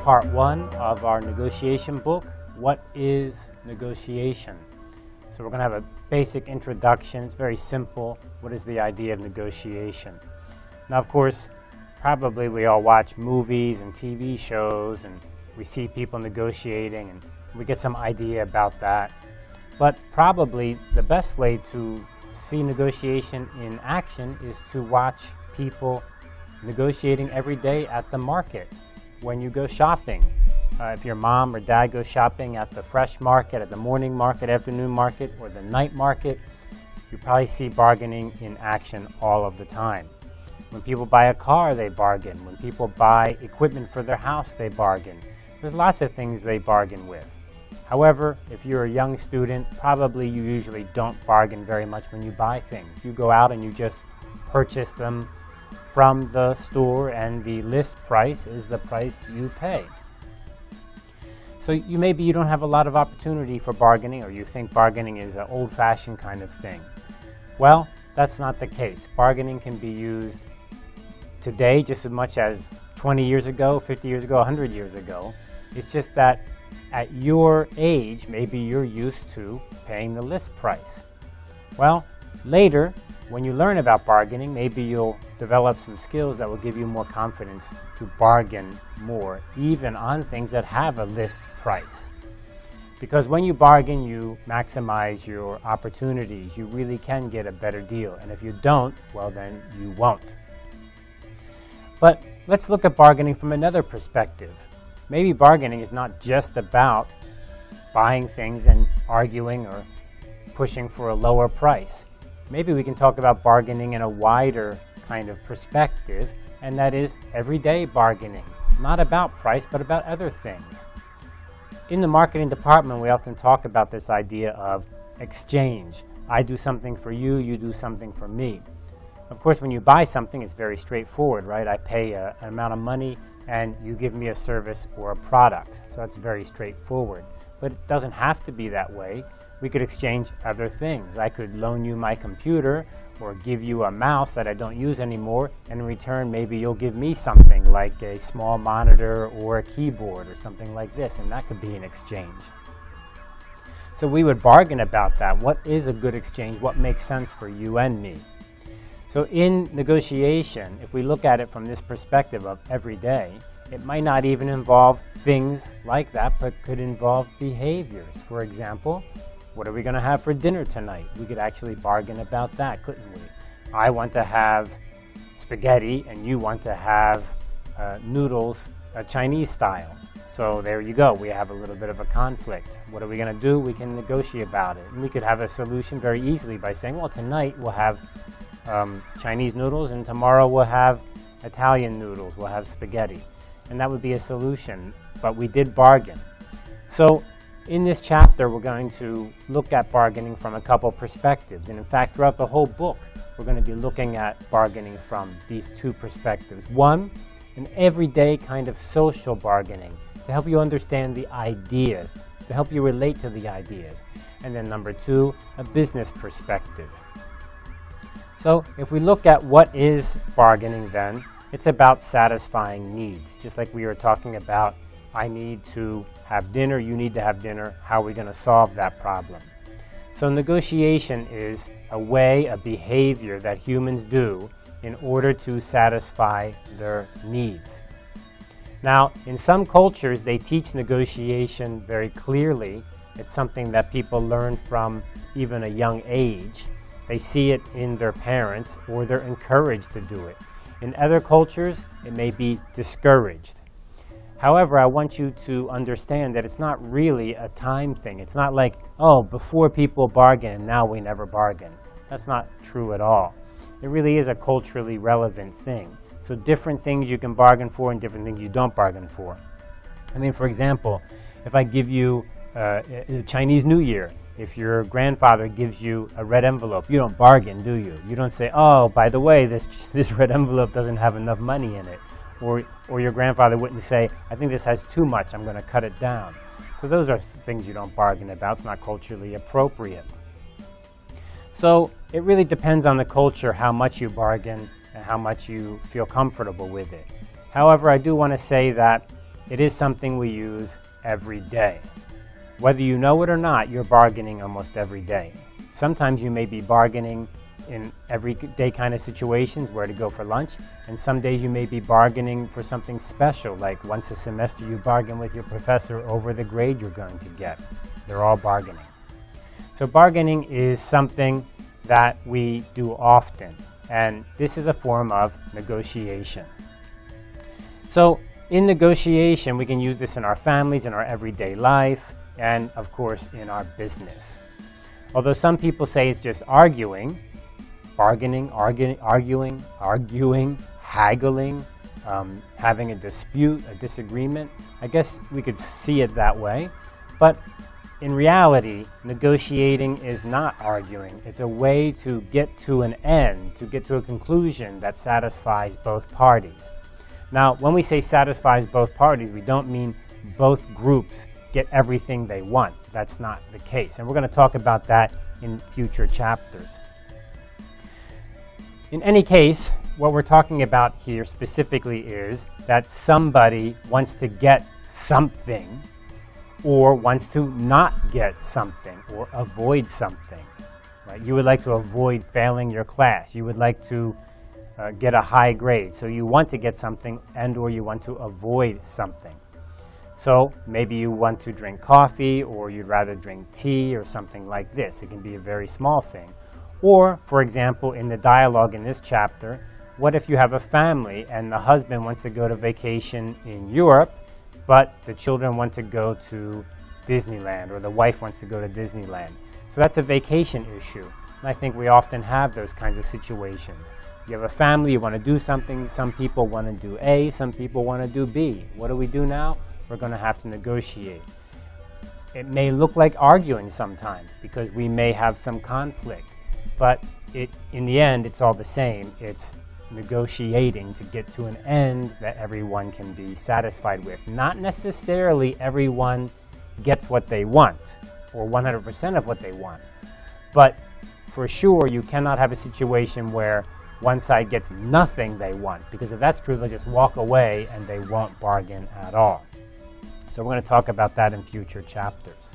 part one of our negotiation book, What is Negotiation? So we're going to have a basic introduction. It's very simple. What is the idea of negotiation? Now, of course, probably we all watch movies and TV shows and we see people negotiating and we get some idea about that. But probably the best way to see negotiation in action is to watch people negotiating every day at the market when you go shopping. Uh, if your mom or dad goes shopping at the fresh market, at the morning market, afternoon market, or the night market, you probably see bargaining in action all of the time. When people buy a car, they bargain. When people buy equipment for their house, they bargain. There's lots of things they bargain with. However, if you're a young student, probably you usually don't bargain very much when you buy things. You go out and you just purchase them from the store and the list price is the price you pay. So you maybe you don't have a lot of opportunity for bargaining or you think bargaining is an old-fashioned kind of thing. Well, that's not the case. Bargaining can be used today just as much as 20 years ago, 50 years ago, 100 years ago. It's just that at your age, maybe you're used to paying the list price. Well, later, when you learn about bargaining, maybe you'll develop some skills that will give you more confidence to bargain more, even on things that have a list price. Because when you bargain, you maximize your opportunities. You really can get a better deal. And if you don't, well, then you won't. But let's look at bargaining from another perspective. Maybe bargaining is not just about buying things and arguing or pushing for a lower price. Maybe we can talk about bargaining in a wider kind of perspective, and that is everyday bargaining. Not about price, but about other things. In the marketing department, we often talk about this idea of exchange. I do something for you, you do something for me. Of course, when you buy something, it's very straightforward, right? I pay a, an amount of money and you give me a service or a product. So it's very straightforward. But it doesn't have to be that way. We could exchange other things. I could loan you my computer or give you a mouse that I don't use anymore, and in return, maybe you'll give me something like a small monitor or a keyboard or something like this, and that could be an exchange. So we would bargain about that. What is a good exchange? What makes sense for you and me? So in negotiation, if we look at it from this perspective of every day, it might not even involve things like that, but could involve behaviors. For example, what are we going to have for dinner tonight? We could actually bargain about that, couldn't we? I want to have spaghetti and you want to have uh, noodles a Chinese style. So there you go. We have a little bit of a conflict. What are we going to do? We can negotiate about it. And we could have a solution very easily by saying, well, tonight we'll have um, Chinese noodles and tomorrow we'll have Italian noodles. We'll have spaghetti. And that would be a solution. But we did bargain. So in this chapter, we're going to look at bargaining from a couple perspectives. And in fact, throughout the whole book, we're going to be looking at bargaining from these two perspectives. One, an everyday kind of social bargaining to help you understand the ideas, to help you relate to the ideas. And then number two, a business perspective. So if we look at what is bargaining then, it's about satisfying needs, just like we were talking about I need to have dinner, you need to have dinner, how are we going to solve that problem? So negotiation is a way, a behavior that humans do in order to satisfy their needs. Now, in some cultures, they teach negotiation very clearly. It's something that people learn from even a young age. They see it in their parents or they're encouraged to do it. In other cultures, it may be discouraged. However, I want you to understand that it's not really a time thing. It's not like, oh, before people bargain, and now we never bargain. That's not true at all. It really is a culturally relevant thing. So different things you can bargain for and different things you don't bargain for. I mean, for example, if I give you uh, Chinese New Year, if your grandfather gives you a red envelope, you don't bargain, do you? You don't say, oh, by the way, this, this red envelope doesn't have enough money in it or, or your grandfather wouldn't say, I think this has too much, I'm going to cut it down. So those are things you don't bargain about. It's not culturally appropriate. So it really depends on the culture how much you bargain and how much you feel comfortable with it. However, I do want to say that it is something we use every day. Whether you know it or not, you're bargaining almost every day. Sometimes you may be bargaining in everyday kind of situations, where to go for lunch, and some days you may be bargaining for something special, like once a semester you bargain with your professor over the grade you're going to get. They're all bargaining. So bargaining is something that we do often, and this is a form of negotiation. So in negotiation, we can use this in our families, in our everyday life, and of course in our business. Although some people say it's just arguing, bargaining, arguing, arguing, arguing haggling, um, having a dispute, a disagreement. I guess we could see it that way. But in reality, negotiating is not arguing. It's a way to get to an end, to get to a conclusion that satisfies both parties. Now, when we say satisfies both parties, we don't mean both groups get everything they want. That's not the case. And we're going to talk about that in future chapters. In any case, what we're talking about here specifically is that somebody wants to get something or wants to not get something or avoid something. Right? You would like to avoid failing your class. You would like to uh, get a high grade. So you want to get something and or you want to avoid something. So maybe you want to drink coffee or you'd rather drink tea or something like this. It can be a very small thing. Or, for example, in the dialogue in this chapter, what if you have a family and the husband wants to go to vacation in Europe, but the children want to go to Disneyland or the wife wants to go to Disneyland? So that's a vacation issue. And I think we often have those kinds of situations. You have a family, you want to do something, some people want to do A, some people want to do B. What do we do now? We're going to have to negotiate. It may look like arguing sometimes because we may have some conflict. But it, in the end, it's all the same. It's negotiating to get to an end that everyone can be satisfied with. Not necessarily everyone gets what they want or 100% of what they want. But for sure, you cannot have a situation where one side gets nothing they want because if that's true, they'll just walk away and they won't bargain at all. So we're going to talk about that in future chapters.